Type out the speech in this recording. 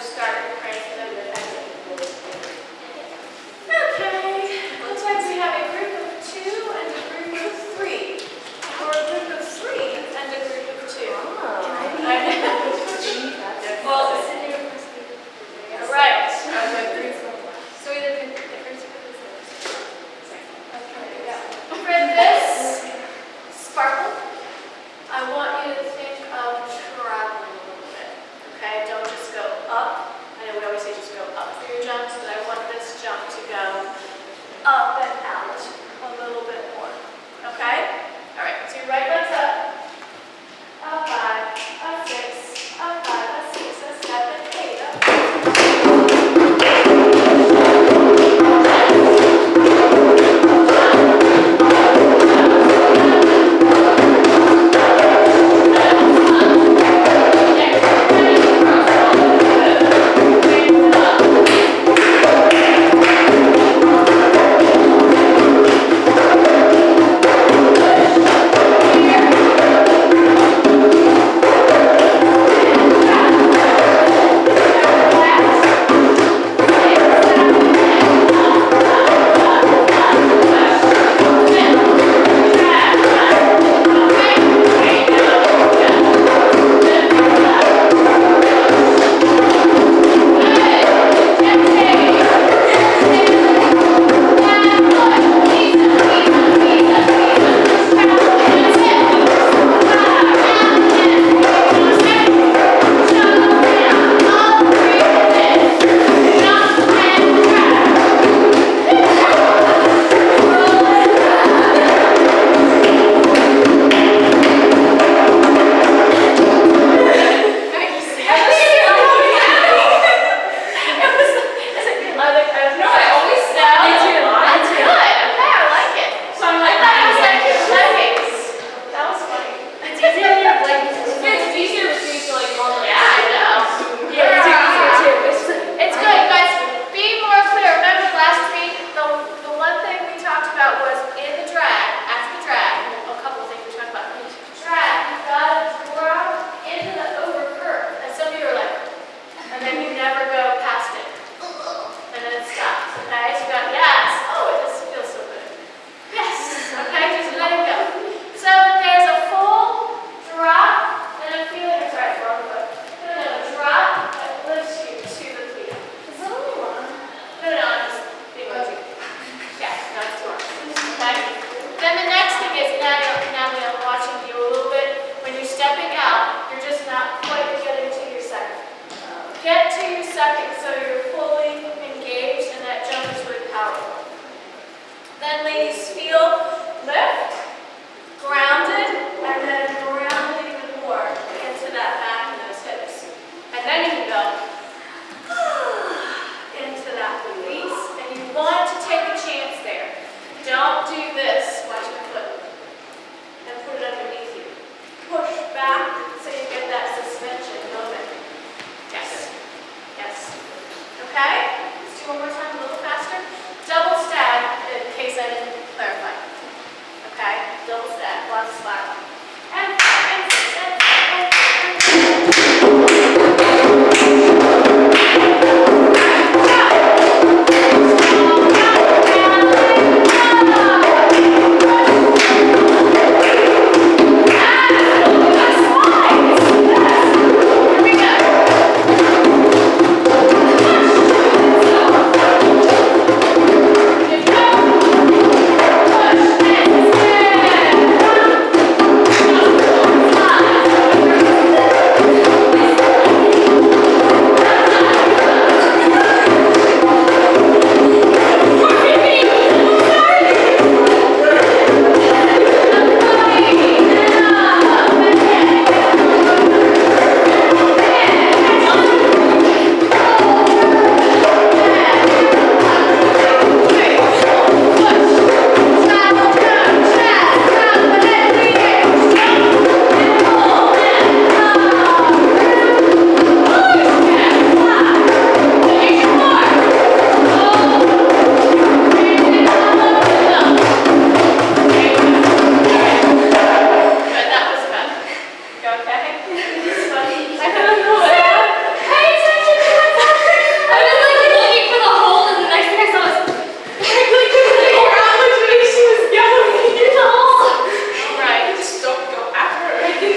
start